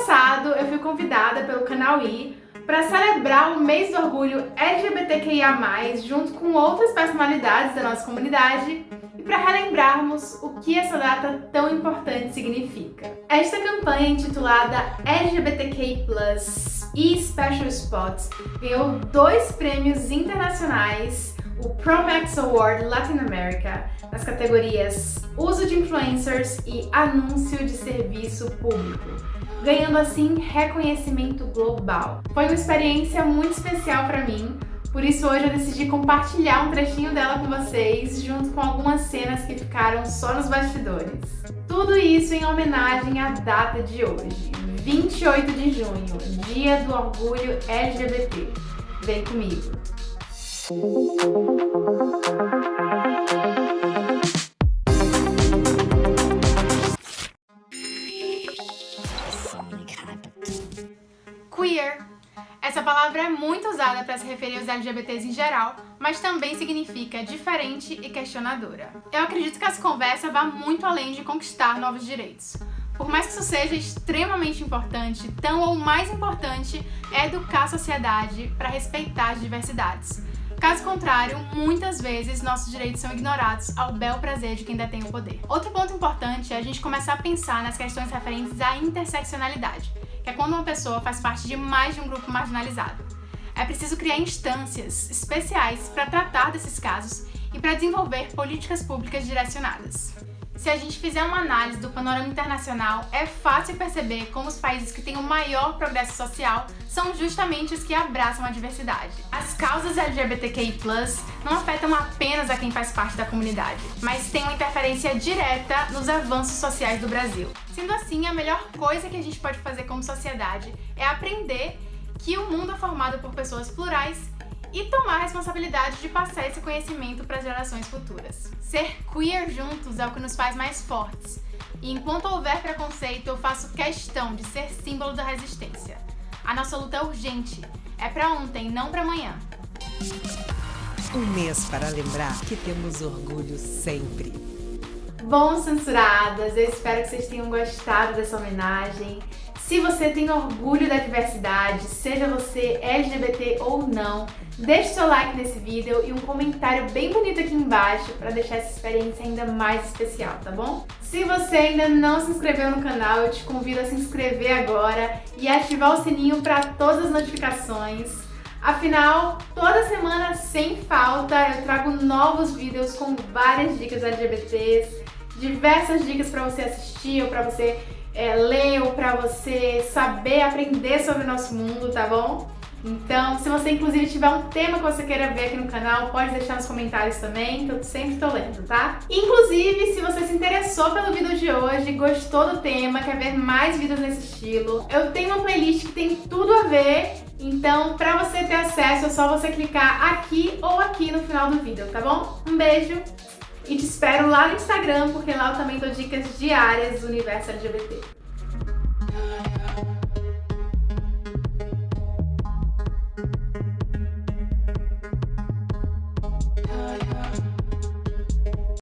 passado eu fui convidada pelo canal I para celebrar o mês do orgulho LGBTQIA+, junto com outras personalidades da nossa comunidade e para relembrarmos o que essa data tão importante significa. Esta campanha intitulada LGBTQI+, e Special Spots ganhou dois prêmios internacionais, o Promax Award Latin America, nas categorias Uso de Influencers e Anúncio de Serviço Público, ganhando assim reconhecimento global. Foi uma experiência muito especial para mim, por isso hoje eu decidi compartilhar um trechinho dela com vocês, junto com algumas cenas que ficaram só nos bastidores. Tudo isso em homenagem à data de hoje, 28 de junho, Dia do Orgulho LGBT. Vem comigo! Queer essa palavra é muito usada para se referir aos LGBTs em geral, mas também significa diferente e questionadora. Eu acredito que essa conversa vá muito além de conquistar novos direitos. Por mais que isso seja extremamente importante, tão ou mais importante é educar a sociedade para respeitar as diversidades. Caso contrário, muitas vezes nossos direitos são ignorados ao bel prazer de quem detém o poder. Outro ponto importante é a gente começar a pensar nas questões referentes à interseccionalidade, é quando uma pessoa faz parte de mais de um grupo marginalizado. É preciso criar instâncias especiais para tratar desses casos e para desenvolver políticas públicas direcionadas. Se a gente fizer uma análise do panorama internacional, é fácil perceber como os países que têm o maior progresso social são justamente os que abraçam a diversidade. As causas LGBTQI+, não afetam apenas a quem faz parte da comunidade, mas têm uma interferência direta nos avanços sociais do Brasil. Sendo assim, a melhor coisa que a gente pode fazer como sociedade é aprender que o mundo é formado por pessoas plurais e tomar a responsabilidade de passar esse conhecimento para as gerações futuras. Ser queer juntos é o que nos faz mais fortes. E enquanto houver preconceito, eu faço questão de ser símbolo da resistência. A nossa luta é urgente. É para ontem, não para amanhã. Um mês para lembrar que temos orgulho sempre. Bom, censuradas, eu espero que vocês tenham gostado dessa homenagem. Se você tem orgulho da diversidade, seja você LGBT ou não, deixe seu like nesse vídeo e um comentário bem bonito aqui embaixo para deixar essa experiência ainda mais especial, tá bom? Se você ainda não se inscreveu no canal, eu te convido a se inscrever agora e ativar o sininho para todas as notificações. Afinal, toda semana, sem falta, eu trago novos vídeos com várias dicas LGBTs, diversas dicas para você assistir ou para você é, ler ou para você saber, aprender sobre o nosso mundo, tá bom? Então, se você inclusive tiver um tema que você queira ver aqui no canal, pode deixar nos comentários também, que eu sempre tô lendo, tá? Inclusive, se você se interessou pelo vídeo de hoje, gostou do tema, quer ver mais vídeos nesse estilo, eu tenho uma playlist que tem tudo a ver, então pra você ter acesso é só você clicar aqui ou aqui no final do vídeo, tá bom? Um beijo e te espero lá no Instagram, porque lá eu também dou dicas diárias do universo LGBT.